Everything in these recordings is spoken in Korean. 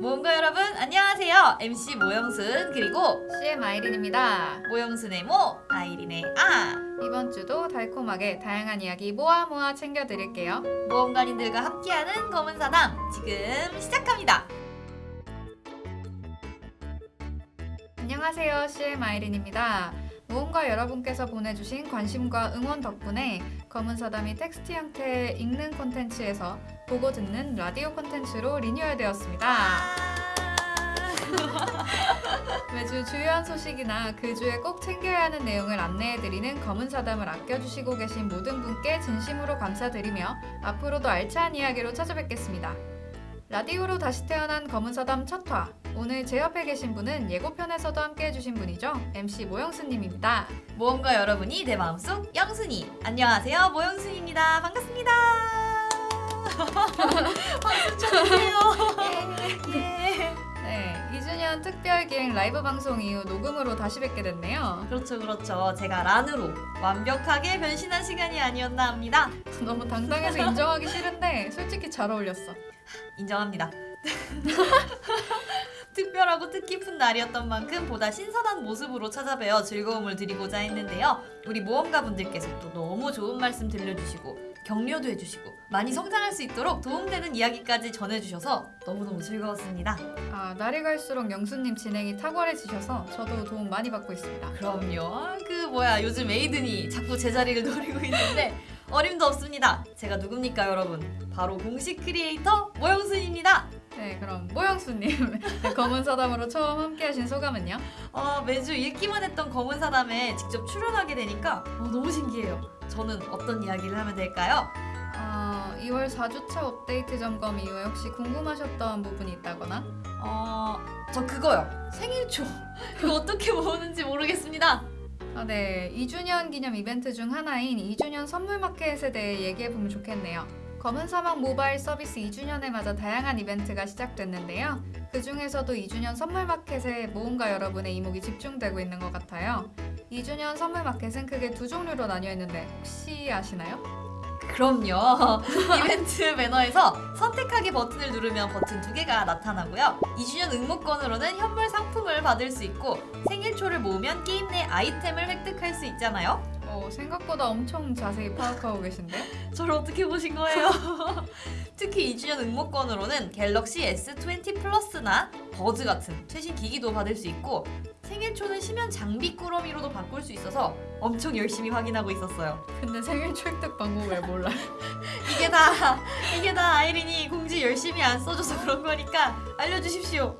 모험가 여러분 안녕하세요 MC 모영순 그리고 CM 아이린입니다. 모영순의 모 아이린의 아 이번 주도 달콤하게 다양한 이야기 모아 모아 챙겨드릴게요. 모험가님들과 함께하는 검은 사담 지금 시작합니다 안녕하세요. CM 아이린입니다. 모험가 여러분께서 보내주신 관심과 응원 덕분에 검은 사담이 텍스트 형태의 읽는 콘텐츠에서 보고 듣는 라디오 콘텐츠로 리뉴얼되었습니다. 매주 주요한 소식이나 그 주에 꼭 챙겨야 하는 내용을 안내해드리는 검은 사담을 아껴주시고 계신 모든 분께 진심으로 감사드리며 앞으로도 알찬 이야기로 찾아뵙겠습니다. 라디오로 다시 태어난 검은 사담 첫 화. 오늘 제 옆에 계신 분은 예고편에서도 함께 해주신 분이죠. MC 모영수님입니다. 모험가 여러분이 내 마음속 영순이 안녕하세요 모영순입니다 반갑습니다 박수 쳐주세요 예. 네, 2주년 특별 기획 라이브 방송 이후 녹음으로 다시 뵙게 됐네요. 그렇죠 그렇죠 제가 란으로 완벽하게 변신한 시간이 아니었나 합니다 너무 당당해서 인정하기 싫은데 솔직히 잘 어울렸어. 인정합니다. 특별하고 뜻깊은 날이었던 만큼 보다 신선한 모습으로 찾아뵈어 즐거움을 드리고자 했는데요. 우리 모험가분들께서 또 너무 좋은 말씀 들려주시고 격려도 해주시고 많이 성장할 수 있도록 도움되는 이야기까지 전해주셔서 너무너무 즐거웠습니다. 아, 날이 갈수록 영수님 진행이 탁월해지셔서 저도 도움 많이 받고 있습니다. 그럼요. 아, 그 뭐야 요즘 에이든이 자꾸 제자리를 노리고 있는데 어림도 없습니다. 제가 누굽니까 여러분? 바로 공식 크리에이터 모영순입니다. 네, 그럼 모영수님 네, 검은 사담으로 처음 함께하신 소감은요? 아, 매주 읽기만 했던 검은 사담에 직접 출연하게 되니까 어, 너무 신기해요. 저는 어떤 이야기를 하면 될까요? 어, 2월 4주차 업데이트 점검 이후에 혹시 궁금하셨던 부분이 있다거나? 어, 저 그거요. 생일초. 그거 어떻게 모으는지 모르겠습니다. 아, 네. 2주년 기념 이벤트 중 하나인 2주년 선물 마켓에 대해 얘기해보면 좋겠네요. 검은 사막 모바일 서비스 2주년에 맞아 다양한 이벤트가 시작됐는데요. 그 중에서도 2주년 선물 마켓에 모험가 여러분의 이목이 집중되고 있는 것 같아요. 2주년 선물 마켓은 크게 두 종류로 나뉘어 있는데 혹시 아시나요? 그럼요. 이벤트 배너에서 선택하기 버튼을 누르면 버튼 두 개가 나타나고요. 2주년 응모권으로는 현물 상품을 받을 수 있고 생일초를 모으면 게임 내 아이템을 획득할 수 있잖아요. 어, 생각보다 엄청 자세히 파악하고 계신데? 저를 어떻게 보신 거예요? 특히 2주년 응모권으로는 갤럭시 S20 플러스나 버즈 같은 최신 기기도 받을 수 있고 생일 초는 심연 장비 꾸러미로도 바꿀 수 있어서 엄청 열심히 확인하고 있었어요. 근데 생일 획득 방법을 몰라요. 이게 다 이게 다 아이린이 공지 열심히 안 써줘서 그런 거니까 알려주십시오.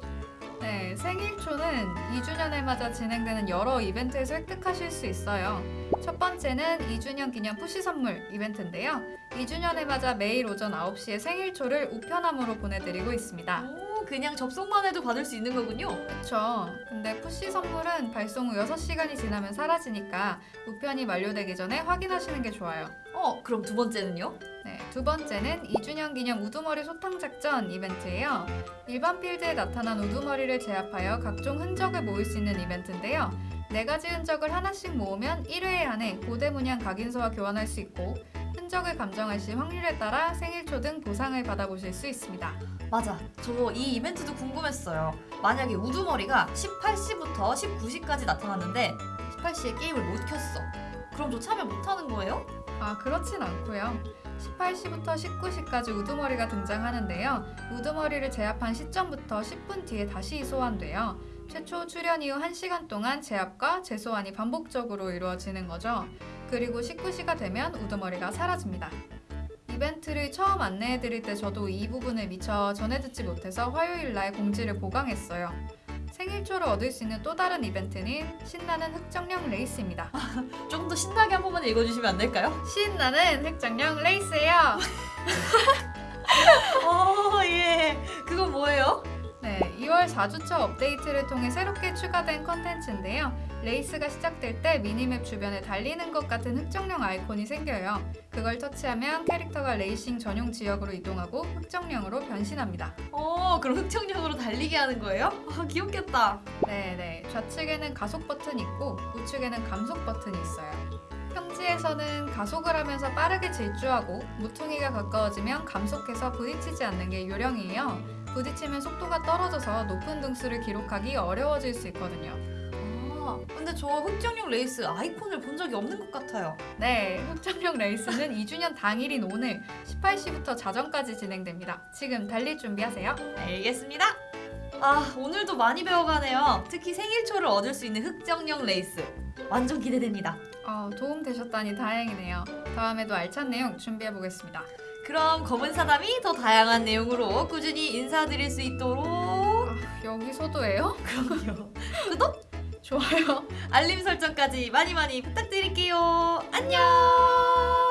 네, 생일초는 2주년을 맞아 진행되는 여러 이벤트에서 획득하실 수 있어요. 첫 번째는 2주년 기념 푸시 선물 이벤트인데요. 2주년을 맞아 매일 오전 9시에 생일초를 우편함으로 보내드리고 있습니다. 오, 그냥 접속만 해도 받을 수 있는 거군요. 그쵸. 근데 푸시 선물은 발송 후 6시간이 지나면 사라지니까 우편이 만료되기 전에 확인하시는 게 좋아요. 어, 그럼 두 번째는요? 네, 두 번째는 2주년 기념 우두머리 소탕 작전 이벤트예요. 일반 필드에 나타난 우두머리를 제압하여 각종 흔적을 모을 수 있는 이벤트인데요. 네 가지 흔적을 하나씩 모으면 1회 안에 고대 문양 각인서와 교환할 수 있고 흔적을 감정할 시 확률에 따라 생일초 등 보상을 받아보실 수 있습니다. 맞아. 저 이 이벤트도 궁금했어요. 만약에 우두머리가 18시부터 19시까지 나타났는데 18시에 게임을 못 켰어. 그럼 저 참여 못 하는 거예요? 아, 그렇진 않고요. 18시부터 19시까지 우두머리가 등장하는데요. 우두머리를 제압한 시점부터 10분 뒤에 다시 소환돼요. 최초 출연 이후 1시간 동안 제압과 재소환이 반복적으로 이루어지는 거죠. 그리고 19시가 되면 우두머리가 사라집니다. 이벤트를 처음 안내해드릴 때 저도 이 부분을 미처 전해 듣지 못해서 화요일 날 공지를 보강했어요. 생일초를 얻을 수 있는 또 다른 이벤트는 신나는 흑정령 레이스입니다. 조금 더 신나게 한 번만 읽어주시면 안 될까요? 신나는 흑정령 레이스예요. 어, 예. 그건 뭐예요? 네, 2월 4주차 업데이트를 통해 새롭게 추가된 컨텐츠인데요. 레이스가 시작될 때 미니맵 주변에 달리는 것 같은 흑정령 아이콘이 생겨요. 그걸 터치하면 캐릭터가 레이싱 전용 지역으로 이동하고 흑정령으로 변신합니다. 어, 그럼 흑정령으로 달리게 하는 거예요? 아, 네, 네네, 좌측에는 가속 버튼이 있고 우측에는 감속 버튼이 있어요. 랠리에서는 가속을 하면서 빠르게 질주하고 모퉁이가 가까워지면 감속해서 부딪히지 않는 게 요령이에요. 부딪히면 속도가 떨어져서 높은 등수를 기록하기 어려워질 수 있거든요. 아, 근데 저 흑정령 레이스 아이콘을 본 적이 없는 것 같아요. 네, 흑정령 레이스는 2주년 당일인 오늘 18시부터 자정까지 진행됩니다. 지금 달릴 준비하세요. 알겠습니다. 아, 오늘도 많이 배워가네요. 특히 생일초를 얻을 수 있는 흑정용 레이스. 완전 기대됩니다. 어, 도움 되셨다니 다행이네요. 다음에도 알찬 내용 준비해 보겠습니다. 그럼 검은 사담이 더 다양한 내용으로 꾸준히 인사드릴 수 있도록 아, 여기서도예요? 그럼요. 구독, 좋아요. 알림 설정까지 많이 많이 부탁드릴게요. 안녕.